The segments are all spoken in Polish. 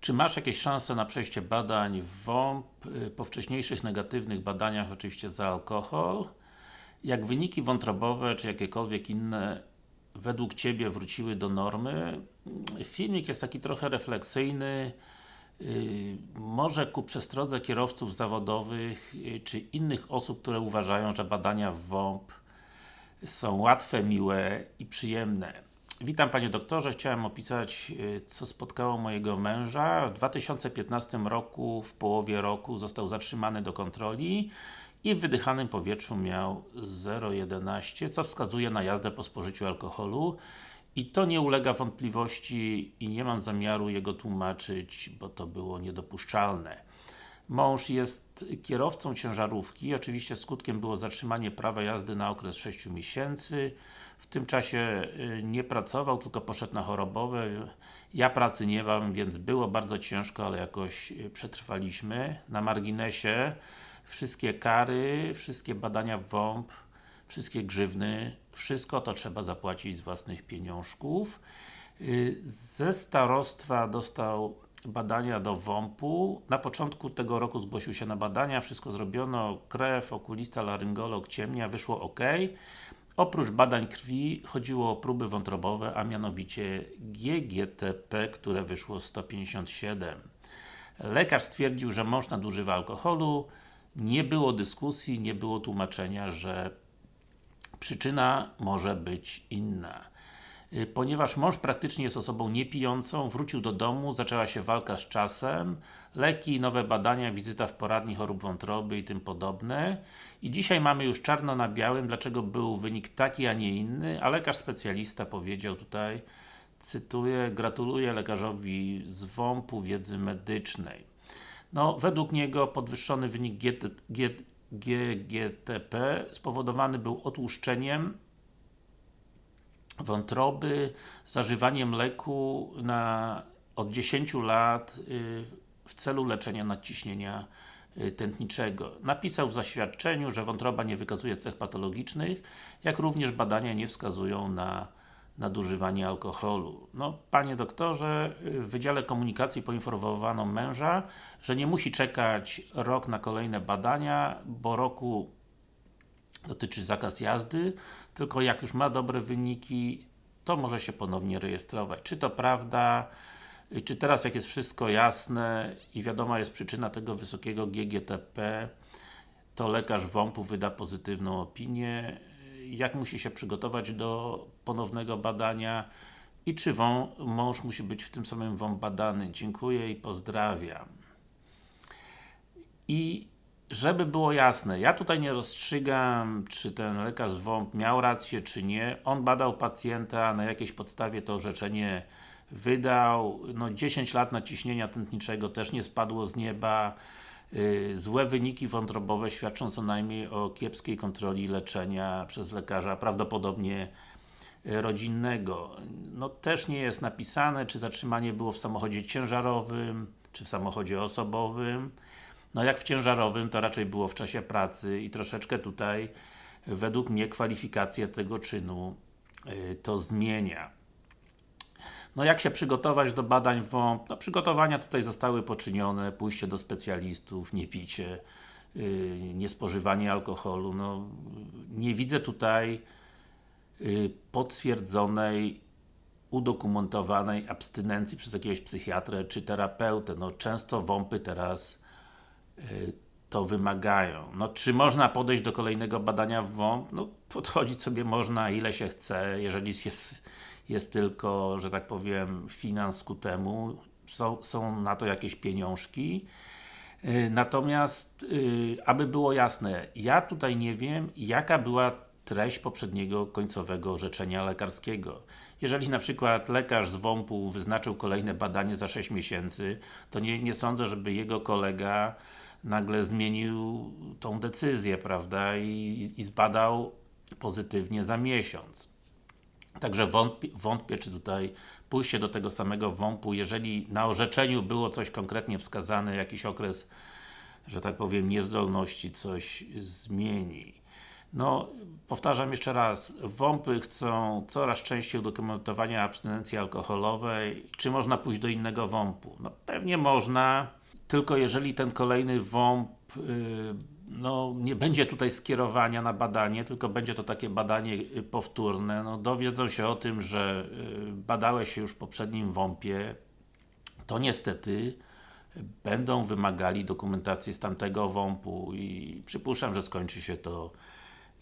Czy masz jakieś szanse na przejście badań w WOMP y, po wcześniejszych negatywnych badaniach, oczywiście za alkohol? Jak wyniki wątrobowe, czy jakiekolwiek inne według Ciebie wróciły do normy? Filmik jest taki trochę refleksyjny, yy, może ku przestrodze kierowców zawodowych, yy, czy innych osób, które uważają, że badania w WOMP są łatwe, miłe i przyjemne. Witam Panie Doktorze, chciałem opisać y, co spotkało mojego męża. W 2015 roku, w połowie roku został zatrzymany do kontroli i w wydychanym powietrzu miał 0,11, co wskazuje na jazdę po spożyciu alkoholu i to nie ulega wątpliwości i nie mam zamiaru jego tłumaczyć, bo to było niedopuszczalne. Mąż jest kierowcą ciężarówki, oczywiście skutkiem było zatrzymanie prawa jazdy na okres 6 miesięcy. W tym czasie y, nie pracował, tylko poszedł na chorobowe. Ja pracy nie mam, więc było bardzo ciężko, ale jakoś y, przetrwaliśmy. Na marginesie wszystkie kary, wszystkie badania w WOMP, wszystkie grzywny, wszystko to trzeba zapłacić z własnych pieniążków. Y, ze starostwa dostał badania do WOMP-u. Na początku tego roku zgłosił się na badania, wszystko zrobiono, krew, okulista, laryngolog, ciemnia, wyszło ok. Oprócz badań krwi chodziło o próby wątrobowe, a mianowicie GGTP, które wyszło 157. Lekarz stwierdził, że mąż nadużywa alkoholu, nie było dyskusji, nie było tłumaczenia, że przyczyna może być inna. Y, ponieważ mąż praktycznie jest osobą niepijącą, wrócił do domu, zaczęła się walka z czasem, leki, nowe badania, wizyta w poradni chorób wątroby i tym podobne. I dzisiaj mamy już czarno na białym, dlaczego był wynik taki, a nie inny, a lekarz specjalista powiedział tutaj, cytuję, gratuluję lekarzowi z WOMP-u wiedzy medycznej. No, według niego podwyższony wynik GGTP spowodowany był otłuszczeniem wątroby, zażywaniem leku na od 10 lat y, w celu leczenia nadciśnienia y, tętniczego. Napisał w zaświadczeniu, że wątroba nie wykazuje cech patologicznych, jak również badania nie wskazują na nadużywanie alkoholu. No, Panie doktorze, w Wydziale Komunikacji poinformowano męża, że nie musi czekać rok na kolejne badania, bo roku dotyczy zakaz jazdy, tylko jak już ma dobre wyniki, to może się ponownie rejestrować. Czy to prawda? Czy teraz jak jest wszystko jasne i wiadoma jest przyczyna tego wysokiego GGTP, to lekarz WOMP-u wyda pozytywną opinię? Jak musi się przygotować do ponownego badania? I czy mąż musi być w tym samym WOMP badany? Dziękuję i pozdrawiam. I żeby było jasne, ja tutaj nie rozstrzygam, czy ten lekarz WOMP miał rację, czy nie. On badał pacjenta, na jakiejś podstawie to orzeczenie wydał. No 10 lat naciśnienia tętniczego też nie spadło z nieba. Yy, złe wyniki wątrobowe świadczą co najmniej o kiepskiej kontroli leczenia przez lekarza, prawdopodobnie y, rodzinnego. No też nie jest napisane, czy zatrzymanie było w samochodzie ciężarowym, czy w samochodzie osobowym. No jak w ciężarowym, to raczej było w czasie pracy i troszeczkę tutaj według mnie kwalifikację tego czynu yy, to zmienia. No jak się przygotować do badań WOMP? No przygotowania tutaj zostały poczynione, pójście do specjalistów, nie picie, yy, niespożywanie alkoholu. No, nie widzę tutaj yy, potwierdzonej udokumentowanej abstynencji przez jakiegoś psychiatrę czy terapeutę. No często WOMPy teraz to wymagają. No, czy można podejść do kolejnego badania WOMP? No, podchodzić sobie można ile się chce, jeżeli jest, jest tylko, że tak powiem, finans ku temu, są, są na to jakieś pieniążki. Y, natomiast, y, aby było jasne, ja tutaj nie wiem, jaka była treść poprzedniego końcowego orzeczenia lekarskiego. Jeżeli na przykład lekarz z WOMP-u wyznaczył kolejne badanie za 6 miesięcy, to nie, nie sądzę, żeby jego kolega nagle zmienił tą decyzję, prawda, i, i zbadał pozytywnie za miesiąc. Także wątpię, wątpię, czy tutaj pójście do tego samego WOMP-u, jeżeli na orzeczeniu było coś konkretnie wskazane, jakiś okres, że tak powiem, niezdolności coś zmieni. No, powtarzam jeszcze raz, WOMPy chcą coraz częściej udokumentowania abstynencji alkoholowej. Czy można pójść do innego WOMP-u? No pewnie można, tylko jeżeli ten kolejny WOMP yy, no, nie będzie tutaj skierowania na badanie, tylko będzie to takie badanie y, powtórne, no, dowiedzą się o tym, że y, badałeś się już w poprzednim WOMP-ie, to niestety będą wymagali dokumentacji z tamtego WOMP-u i przypuszczam, że skończy się to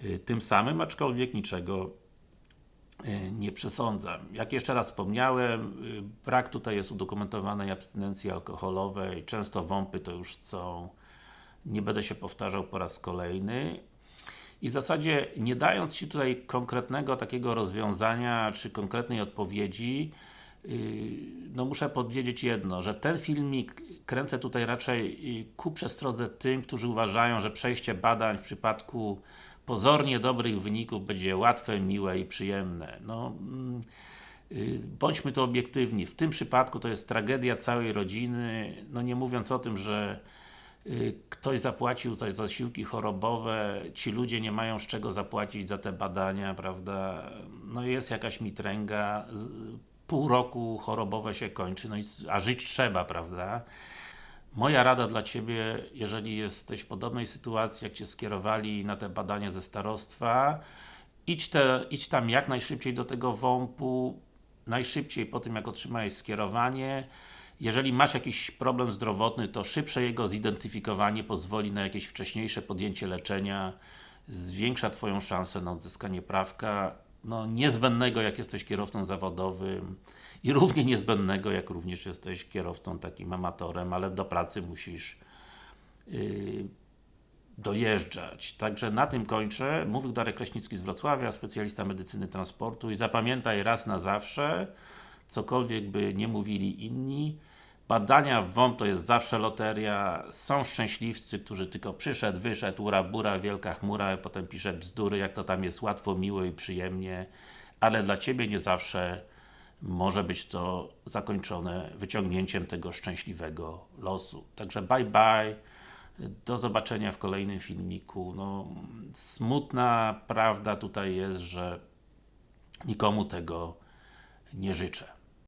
y, tym samym, aczkolwiek niczego y, nie przesądzam. Jak jeszcze raz wspomniałem, y, brak tutaj jest udokumentowanej abstynencji alkoholowej, często WOMPy to już są, nie będę się powtarzał po raz kolejny. I w zasadzie, nie dając Ci tutaj konkretnego takiego rozwiązania, czy konkretnej odpowiedzi, no muszę powiedzieć jedno, że ten filmik kręcę tutaj raczej ku przestrodze tym, którzy uważają, że przejście badań w przypadku pozornie dobrych wyników będzie łatwe, miłe i przyjemne. No, y, bądźmy to obiektywni. W tym przypadku to jest tragedia całej rodziny, no nie mówiąc o tym, że y, ktoś zapłacił za zasiłki chorobowe, ci ludzie nie mają z czego zapłacić za te badania, prawda? No jest jakaś mitręga, pół roku chorobowe się kończy, no i, a żyć trzeba, prawda? Moja rada dla Ciebie, jeżeli jesteś w podobnej sytuacji, jak Cię skierowali na te badania ze starostwa, idź, te, idź tam jak najszybciej do tego WOMP-u, najszybciej po tym, jak otrzymałeś skierowanie. Jeżeli masz jakiś problem zdrowotny, to szybsze jego zidentyfikowanie pozwoli na jakieś wcześniejsze podjęcie leczenia, zwiększa Twoją szansę na odzyskanie prawka no, niezbędnego, jak jesteś kierowcą zawodowym i równie niezbędnego, jak również jesteś kierowcą takim amatorem, ale do pracy musisz yy, dojeżdżać. Także na tym kończę. Mówił Darek Kraśnicki z Wrocławia, specjalista medycyny transportu i zapamiętaj raz na zawsze, cokolwiek by nie mówili inni, Badania w WOMP to jest zawsze loteria, są szczęśliwcy, którzy tylko przyszedł, wyszedł, ura, bura, wielka chmura, a potem pisze bzdury, jak to tam jest łatwo, miło i przyjemnie, ale dla Ciebie nie zawsze może być to zakończone wyciągnięciem tego szczęśliwego losu. Także bye bye, do zobaczenia w kolejnym filmiku. No, smutna prawda tutaj jest, że nikomu tego nie życzę.